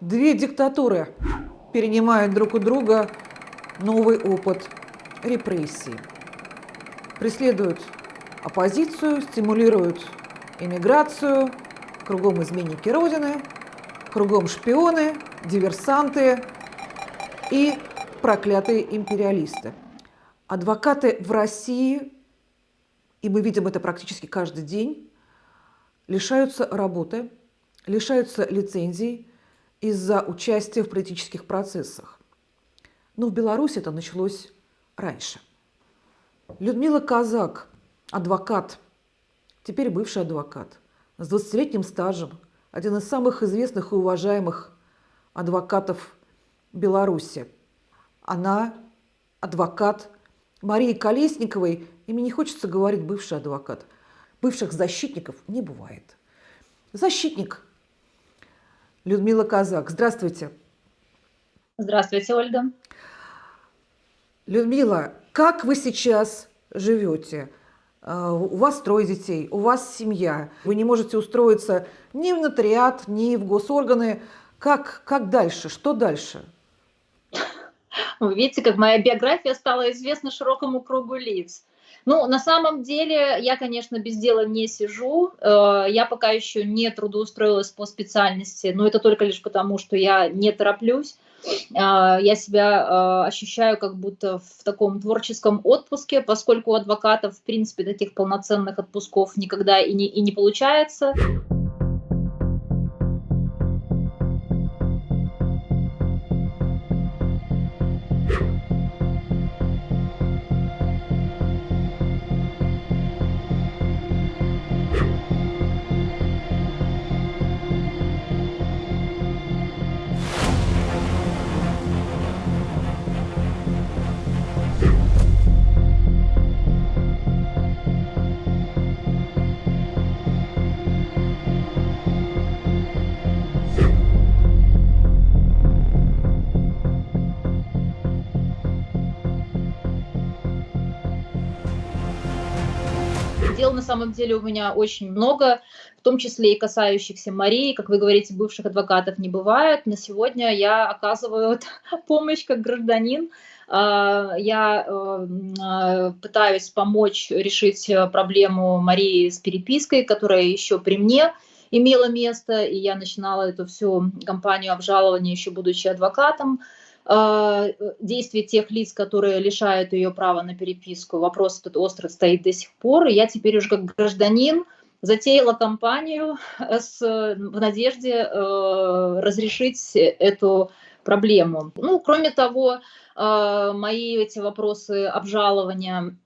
Две диктатуры перенимают друг у друга новый опыт репрессий. Преследуют оппозицию, стимулируют иммиграцию, кругом изменники Родины, кругом шпионы, диверсанты и проклятые империалисты. Адвокаты в России, и мы видим это практически каждый день, лишаются работы, лишаются лицензий из-за участия в политических процессах. Но в Беларуси это началось раньше. Людмила Казак, адвокат, теперь бывший адвокат, с 20-летним стажем, один из самых известных и уважаемых адвокатов Беларуси. Она адвокат Марии Колесниковой, и мне не хочется говорить бывший адвокат. Бывших защитников не бывает. Защитник Людмила Казак. Здравствуйте. Здравствуйте, Ольга. Людмила, как вы сейчас живете? А, у вас трое детей, у вас семья. Вы не можете устроиться ни в нотариат, ни в госорганы. Как, как дальше? Что дальше? Вы видите, как моя биография стала известна широкому кругу лиц. Ну, на самом деле, я, конечно, без дела не сижу. Э, я пока еще не трудоустроилась по специальности, но это только лишь потому, что я не тороплюсь. Э, я себя э, ощущаю как будто в таком творческом отпуске, поскольку у адвокатов, в принципе, таких полноценных отпусков никогда и не, и не получается. Самом деле у меня очень много, в том числе и касающихся Марии. Как вы говорите, бывших адвокатов не бывает. На сегодня я оказываю помощь как гражданин. А, я э, а, пытаюсь помочь решить э, проблему Марии с перепиской, которая еще при мне имела место, и я начинала эту всю кампанию обжалования еще будучи адвокатом. А, действий тех лиц, которые лишают ее права на переписку. Вопрос этот остро стоит до сих пор. Я теперь уже как гражданин затеяла кампанию с, в надежде э, разрешить эту проблему. Ну, кроме того, э, мои эти вопросы обжалования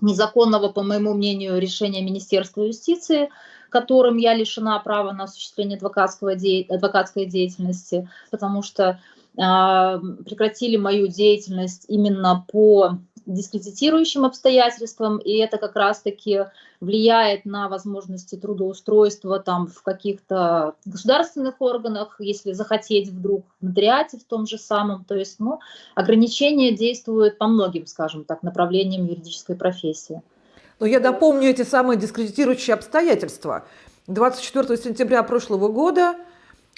незаконного, по моему мнению, решения Министерства юстиции, которым я лишена права на осуществление адвокатского де... адвокатской деятельности, потому что прекратили мою деятельность именно по дискредитирующим обстоятельствам, и это как раз-таки влияет на возможности трудоустройства там в каких-то государственных органах, если захотеть вдруг в нотариате в том же самом. То есть ну, ограничения действуют по многим, скажем так, направлениям юридической профессии. Но я напомню эти самые дискредитирующие обстоятельства. 24 сентября прошлого года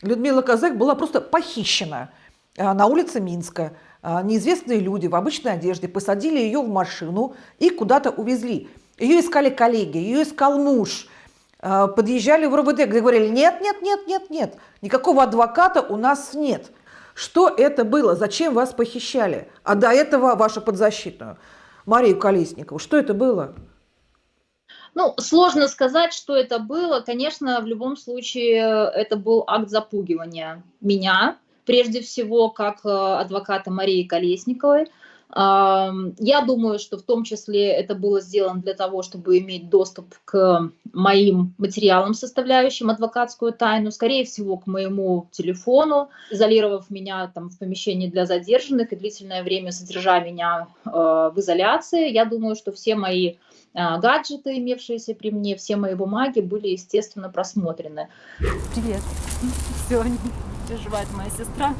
Людмила Казак была просто похищена на улице Минска э, неизвестные люди в обычной одежде посадили ее в машину и куда-то увезли. Ее искали коллеги, ее искал муж. Э, подъезжали в где говорили, нет, нет, нет, нет, нет, никакого адвоката у нас нет. Что это было? Зачем вас похищали? А до этого вашу подзащитную, Марию Колесникову, что это было? Ну, сложно сказать, что это было. Конечно, в любом случае это был акт запугивания меня, прежде всего как э, адвоката Марии Колесниковой. Я думаю, что в том числе это было сделано для того, чтобы иметь доступ к моим материалам, составляющим адвокатскую тайну, скорее всего, к моему телефону, изолировав меня там в помещении для задержанных и длительное время содержа меня э, в изоляции. Я думаю, что все мои э, гаджеты, имевшиеся при мне, все мои бумаги были, естественно, просмотрены. Привет. Все, переживает моя сестра.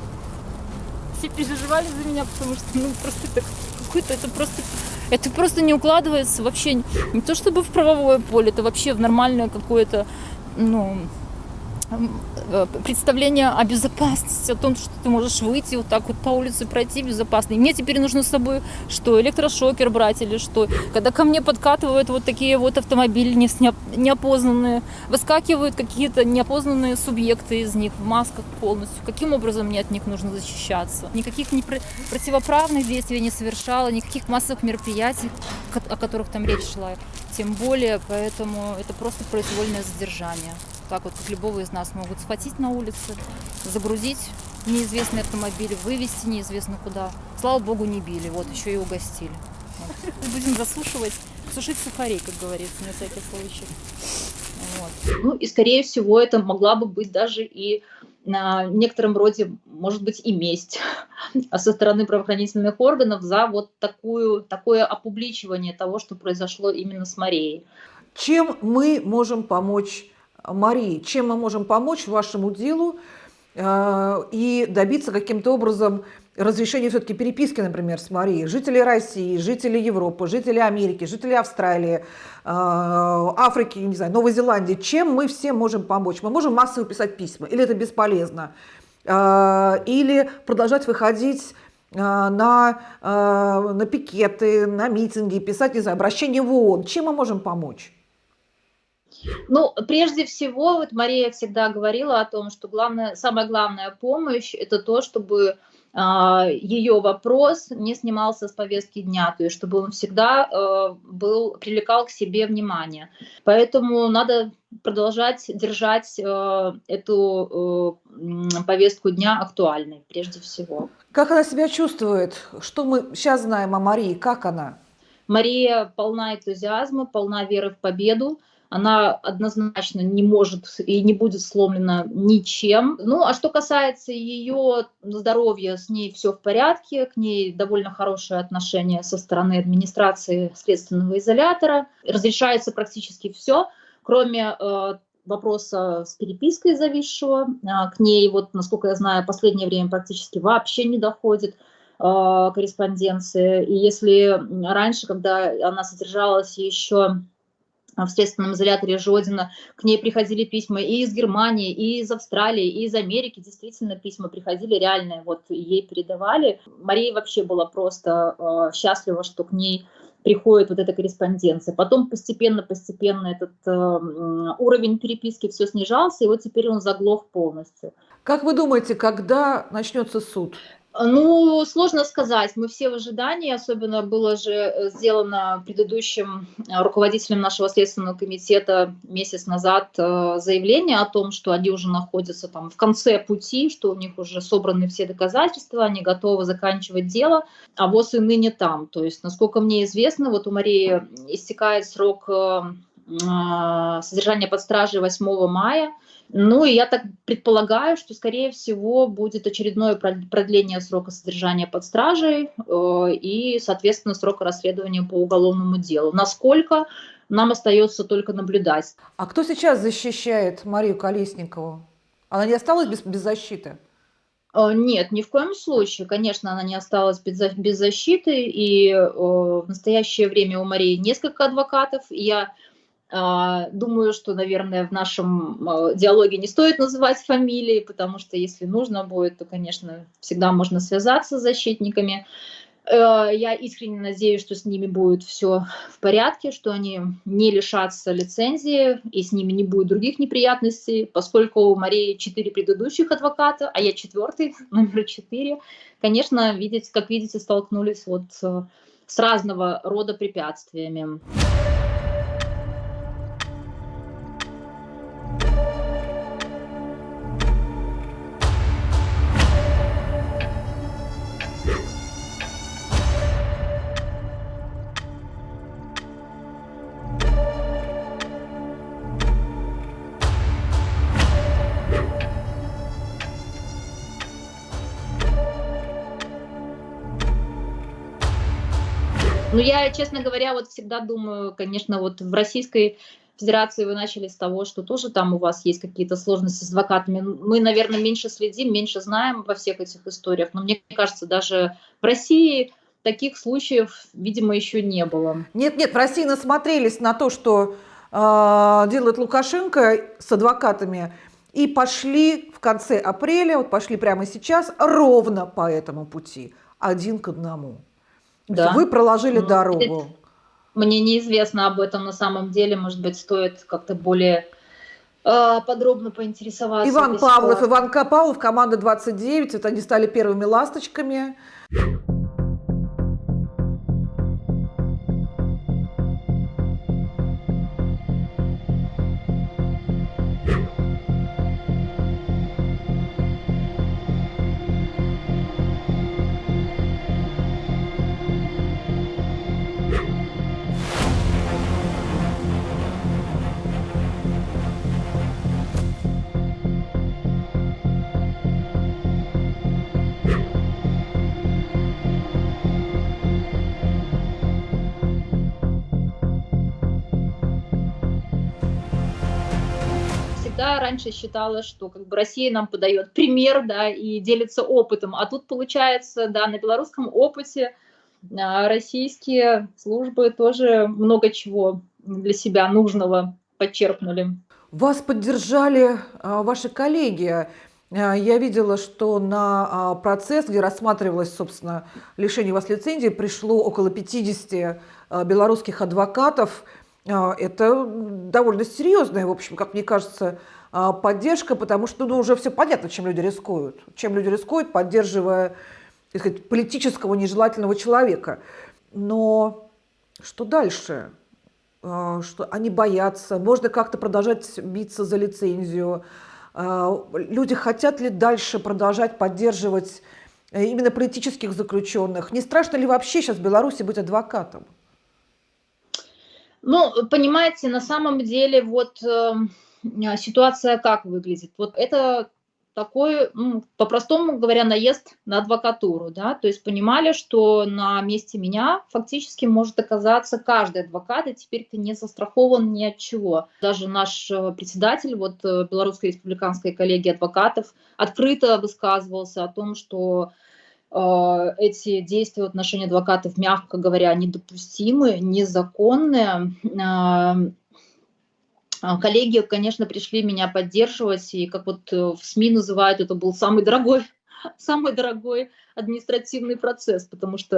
Все переживали за меня, потому что ну просто это какой-то, это просто, это просто не укладывается вообще не то чтобы в правовое поле, это вообще в нормальное какое-то, ну, представление о безопасности, о том, что ты можешь выйти вот так вот по улице пройти безопасно. И мне теперь нужно с собой что, электрошокер брать или что. Когда ко мне подкатывают вот такие вот автомобили неопознанные, выскакивают какие-то неопознанные субъекты из них в масках полностью. Каким образом мне от них нужно защищаться? Никаких не противоправных действий не совершала, никаких массовых мероприятий, о которых там речь шла. Тем более, поэтому это просто произвольное задержание так вот, как любого из нас могут схватить на улице, загрузить неизвестный автомобиль, вывести неизвестно куда. Слава богу, не били, вот, еще и угостили. Вот. Будем засушивать, сушить сухари, как говорится, на всякий случай. Вот. Ну и, скорее всего, это могла бы быть даже и на некотором роде, может быть, и месть со стороны правоохранительных органов за вот такую, такое опубличивание того, что произошло именно с Марией. Чем мы можем помочь Марии, чем мы можем помочь вашему делу э, и добиться каким-то образом разрешения все-таки переписки, например, с Марией. Жители России, жители Европы, жители Америки, жители Австралии, э, Африки, не знаю, Новой Зеландии. Чем мы все можем помочь? Мы можем массово писать письма, или это бесполезно? Э, или продолжать выходить на, на пикеты, на митинги, писать, не знаю, обращение в ООН. Чем мы можем помочь? Ну, прежде всего, вот Мария всегда говорила о том, что главное, самая главная помощь – это то, чтобы а, ее вопрос не снимался с повестки дня, то есть чтобы он всегда э, был, привлекал к себе внимание. Поэтому надо продолжать держать э, эту э, повестку дня актуальной, прежде всего. Как она себя чувствует? Что мы сейчас знаем о Марии? Как она? Мария полна энтузиазма, полна веры в победу она однозначно не может и не будет сломлена ничем. Ну, а что касается ее здоровья, с ней все в порядке, к ней довольно хорошее отношение со стороны администрации следственного изолятора. Разрешается практически все, кроме э, вопроса с перепиской зависшего. Э, к ней, вот, насколько я знаю, последнее время практически вообще не доходит э, корреспонденции. И если раньше, когда она содержалась еще в следственном изоляторе Жодина. К ней приходили письма и из Германии, и из Австралии, и из Америки. Действительно, письма приходили реальные, вот ей передавали. Мария вообще была просто э, счастлива, что к ней приходит вот эта корреспонденция. Потом постепенно-постепенно этот э, уровень переписки все снижался, и вот теперь он заглох полностью. Как вы думаете, когда начнется суд? Ну, сложно сказать. Мы все в ожидании. Особенно было же э, сделано предыдущим э, руководителем нашего следственного комитета месяц назад э, заявление о том, что они уже находятся там в конце пути, что у них уже собраны все доказательства, они готовы заканчивать дело, а ВОЗ и ныне там. То есть, насколько мне известно, вот у Марии истекает срок содержания под стражей 8 мая. Ну и я так предполагаю, что, скорее всего, будет очередное продление срока содержания под стражей э, и, соответственно, срока расследования по уголовному делу. Насколько нам остается только наблюдать. А кто сейчас защищает Марию Колесникову? Она не осталась без, без защиты? Э, нет, ни в коем случае. Конечно, она не осталась без, защиты, и э, в настоящее время у Марии несколько адвокатов. Я думаю, что, наверное, в нашем а, диалоге не стоит называть фамилии, потому что если нужно будет, то, конечно, всегда можно связаться с защитниками. Э, я искренне надеюсь, что с ними будет все в порядке, что они не лишатся лицензии и с ними не будет других неприятностей, поскольку у Марии четыре предыдущих адвоката, а я четвертый, номер четыре. Конечно, видеть, как видите, столкнулись вот э, с разного рода препятствиями. Ну, я, честно говоря, вот всегда думаю, конечно, вот в Российской Федерации вы начали с того, что тоже там у вас есть какие-то сложности с адвокатами. Мы, наверное, меньше следим, меньше знаем во всех этих историях, но мне кажется, даже в России таких случаев, видимо, еще не было. Нет, нет, в России насмотрелись на то, что э, делает Лукашенко с адвокатами, и пошли в конце апреля, вот пошли прямо сейчас, ровно по этому пути, один к одному. Да. Вы проложили ну, дорогу. Мне неизвестно об этом на самом деле, может быть, стоит как-то более э, подробно поинтересоваться. Иван Павлов, Иван Павлов, команда 29, это они стали первыми ласточками. Раньше считала, что как бы Россия нам подает пример, да, и делится опытом, а тут получается, да, на белорусском опыте а, российские службы тоже много чего для себя нужного подчеркнули. Вас поддержали а, ваши коллеги. А, я видела, что на процесс, где рассматривалось, собственно, лишение вас лицензии, пришло около 50 белорусских адвокатов. Это довольно серьезная, в общем, как мне кажется, а, поддержка, потому что ну, уже все понятно, чем люди рискуют. Чем люди рискуют, поддерживая так сказать, политического нежелательного человека. Но что дальше? А, что они боятся, можно как-то продолжать биться за лицензию. А, люди хотят ли дальше продолжать поддерживать э, именно политических заключенных? Не страшно ли вообще сейчас в Беларуси быть адвокатом? Ну, понимаете, на самом деле вот а, ситуация как выглядит? Вот это такой, по-простому говоря, наезд на адвокатуру, да, то есть понимали, что на месте меня фактически может оказаться каждый адвокат, и теперь ты не застрахован ни от чего. Даже наш э, председатель вот э, Белорусской республиканской коллегии адвокатов открыто высказывался о том, что э, эти действия в отношении адвокатов, мягко говоря, недопустимы, незаконные, э, коллеги, конечно, пришли меня поддерживать, и как вот э, в СМИ называют, это был самый дорогой, самый дорогой административный процесс, потому что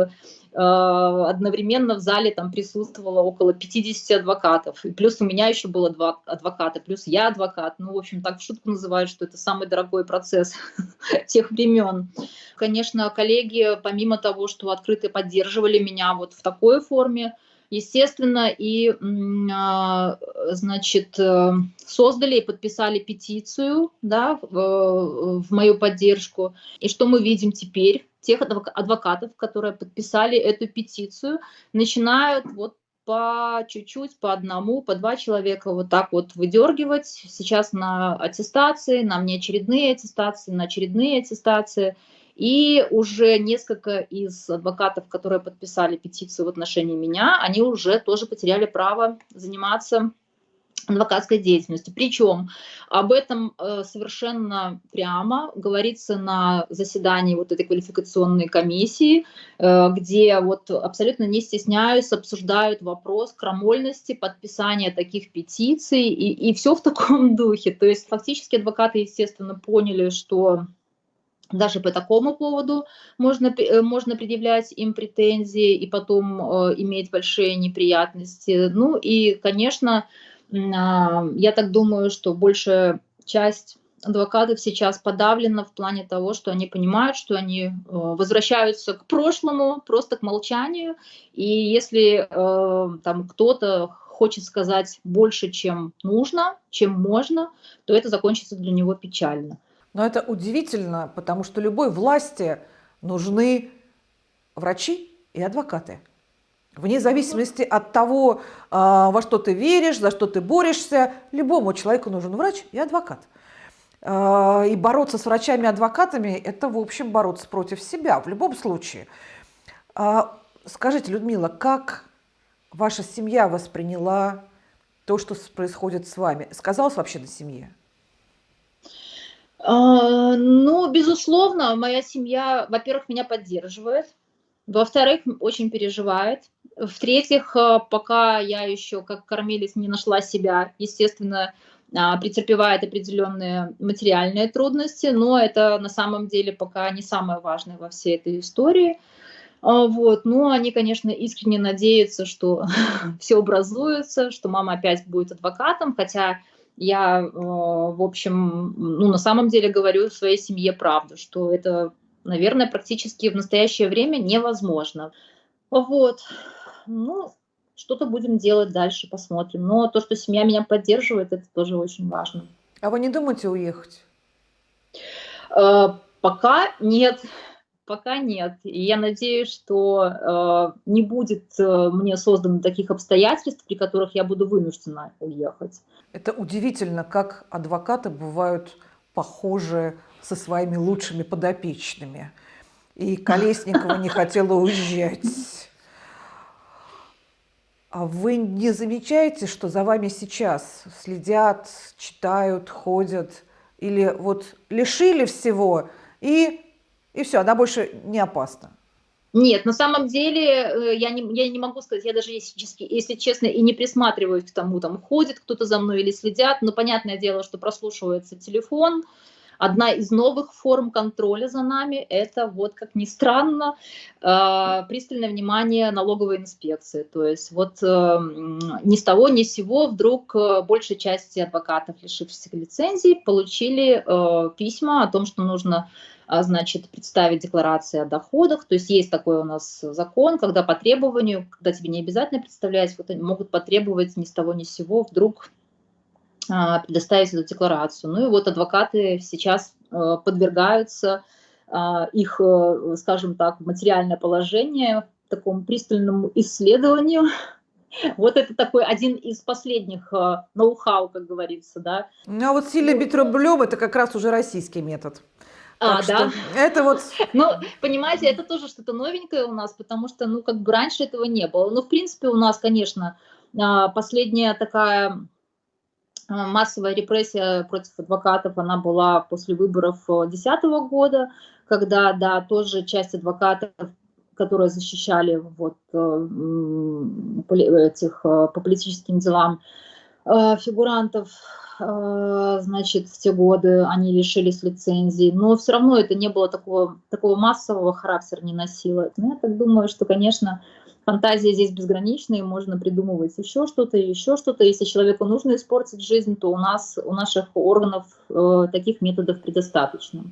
э, одновременно в зале там присутствовало около 50 адвокатов, и плюс у меня еще было два адвоката, плюс я адвокат, ну, в общем, так в шутку называют, что это самый дорогой процесс тех времен. Конечно, коллеги, помимо того, что открыто поддерживали меня вот в такой форме, естественно, и, а, значит, э, создали и подписали петицию, да, в, в мою поддержку. И что мы видим теперь? Тех адвокатов, которые подписали эту петицию, начинают вот по чуть-чуть, по одному, по два человека вот так вот выдергивать. Сейчас на аттестации, на внеочередные аттестации, на очередные аттестации – и уже несколько из адвокатов, которые подписали петицию в отношении меня, они уже тоже потеряли право заниматься адвокатской деятельностью. Причем об этом э, совершенно прямо говорится на заседании вот этой квалификационной комиссии, э, где вот абсолютно не стесняюсь, обсуждают вопрос крамольности подписания таких петиций и, и все в таком духе. То есть фактически адвокаты, естественно, поняли, что даже по такому поводу можно, э, можно предъявлять им претензии и потом э, иметь большие неприятности. Ну и, конечно, э, я так думаю, что большая часть адвокатов сейчас подавлена в плане того, что они понимают, что они э, возвращаются к прошлому, просто к молчанию. И если э, там кто-то хочет сказать больше, чем нужно, чем можно, то это закончится для него печально. Но это удивительно, потому что любой власти нужны врачи и адвокаты. Вне зависимости от того, а, во что ты веришь, за что ты борешься, любому человеку нужен врач и адвокат. А, и бороться с врачами и адвокатами – это, в общем, бороться против себя в любом случае. А, скажите, Людмила, как ваша семья восприняла то, что происходит с вами? Сказалось вообще на семье? А, ну, безусловно, моя семья, во-первых, меня поддерживает, во-вторых, очень переживает, в-третьих, а, пока я еще как кормилец не нашла себя, естественно, а, претерпевает определенные материальные трудности, но это на самом деле пока не самое важное во всей этой истории. А, вот. Но они, конечно, искренне надеются, что все образуется, что мама опять будет адвокатом, хотя я, э, в общем, ну, на самом деле говорю своей семье правду, что это, наверное, практически в настоящее время невозможно. Вот. Ну, что-то будем делать дальше, посмотрим. Но то, что семья меня поддерживает, это тоже очень важно. А вы не думаете уехать? Э, пока нет. Пока нет. И я надеюсь, что э, не будет э, мне создано таких обстоятельств, при которых я буду вынуждена уехать. Это удивительно, как адвокаты бывают похожи со своими лучшими подопечными. И Колесникова не хотела уезжать. А вы не замечаете, что за вами сейчас следят, читают, ходят? Или вот лишили всего, и, и все, она больше не опасна? Нет, на самом деле э, я не, я не могу сказать, я даже, если, если честно, и не присматриваюсь к тому, там ходит кто-то за мной или следят, но понятное дело, что прослушивается телефон, Одна из новых форм контроля за нами – это, вот как ни странно, э, пристальное внимание налоговой инспекции. То есть вот э, ни с того ни с сего вдруг э, большей части адвокатов, лишившихся лицензий, получили письма о том, что нужно значит, представить декларации о доходах. То есть есть такой у нас закон, когда по требованию, когда тебе не обязательно представлять, вот они могут потребовать ни с того ни с сего вдруг а, предоставить эту декларацию. Ну и вот адвокаты сейчас э, подвергаются а, их, э, скажем так, материальное положение такому пристальному исследованию. Вот это такой один из последних э, ноу-хау, как говорится, да. Ну а вот сильно бить рублем – это как раз уже российский метод. А, да. Это вот... Ну, понимаете, это тоже что-то новенькое у нас, потому что, ну, как бы раньше этого не было. Но, в принципе, у нас, конечно, а, последняя такая а, массовая репрессия против адвокатов, она была после выборов 2010 года, когда, да, тоже часть адвокатов, которые защищали вот э, этих э, по политическим делам э, фигурантов, значит, в те годы они лишились лицензии, но все равно это не было такого, такого массового характера, не носило. Но я так думаю, что, конечно, фантазия здесь безграничная, можно придумывать еще что-то, еще что-то. Если человеку нужно испортить жизнь, то у нас, у наших органов э, таких методов предостаточно.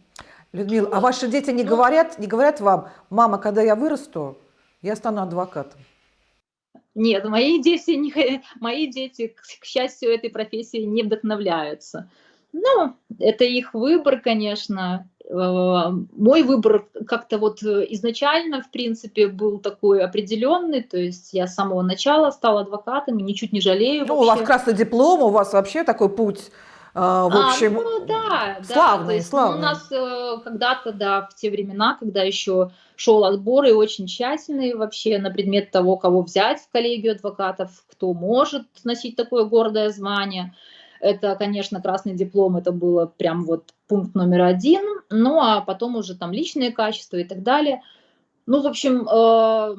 Людмила, а ваши дети не говорят, не говорят вам, мама, когда я вырасту, я стану адвокатом? Нет, мои дети, не, мои дети, к счастью, этой профессии не вдохновляются. Ну, это их выбор, конечно. Э, мой выбор как-то вот э, изначально, в принципе, был такой определенный, то есть я с самого начала стала адвокатом и ничуть не жалею. Ну, вообще. у вас красный диплом, у вас вообще такой путь в общем, а, ну, да, славный, да, есть, славный. Ну, у нас когда-то, да, в те времена, когда еще шел отбор и очень тщательный вообще на предмет того, кого взять в коллегию адвокатов, кто может носить такое гордое звание – это, конечно, красный диплом, это было прям вот пункт номер один, ну а потом уже там личные качества и так далее. Ну, в общем, э,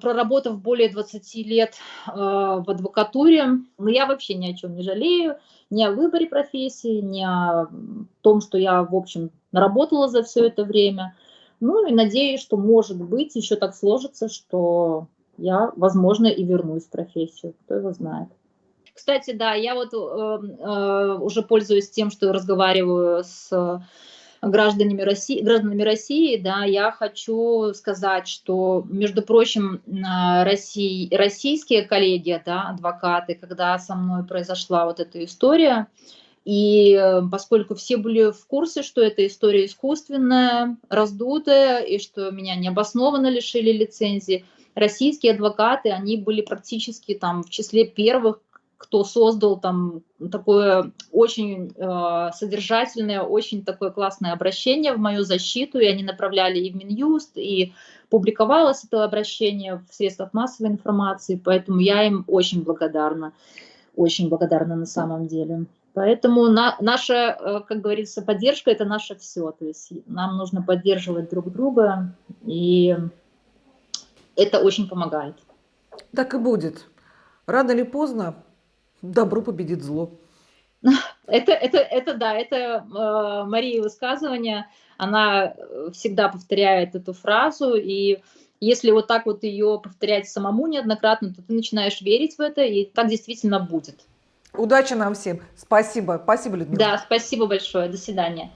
проработав более 20 лет э, в адвокатуре, ну, я вообще ни о чем не жалею, ни о выборе профессии, ни о том, что я, в общем, наработала за все это время. Ну и надеюсь, что, может быть, еще так сложится, что я, возможно, и вернусь в профессию, кто его знает. Кстати, да, я вот э, э, уже пользуюсь тем, что разговариваю с гражданами России, гражданами России, да, я хочу сказать, что, между прочим, России, российские коллеги, да, адвокаты, когда со мной произошла вот эта история, и э, поскольку все были в курсе, что эта история искусственная, раздутая, и что меня необоснованно лишили лицензии, российские адвокаты, они были практически там в числе первых, кто создал там такое очень э, содержательное, очень такое классное обращение в мою защиту, и они направляли и в Минюст, и публиковалось это обращение в средствах массовой информации, поэтому я им очень благодарна, очень благодарна на самом деле. Поэтому на, наша, э, как говорится, поддержка – это наше все. То есть нам нужно поддерживать друг друга, и это очень помогает. Так и будет. Рано или поздно добро победит зло. Это, это, это да, это э, Мария высказывание. Она э, всегда повторяет эту фразу, и если вот так вот ее повторять самому неоднократно, то ты начинаешь верить в это, и так действительно будет. Удачи нам всем. Спасибо. Спасибо, Людмила. Да, спасибо большое. До свидания.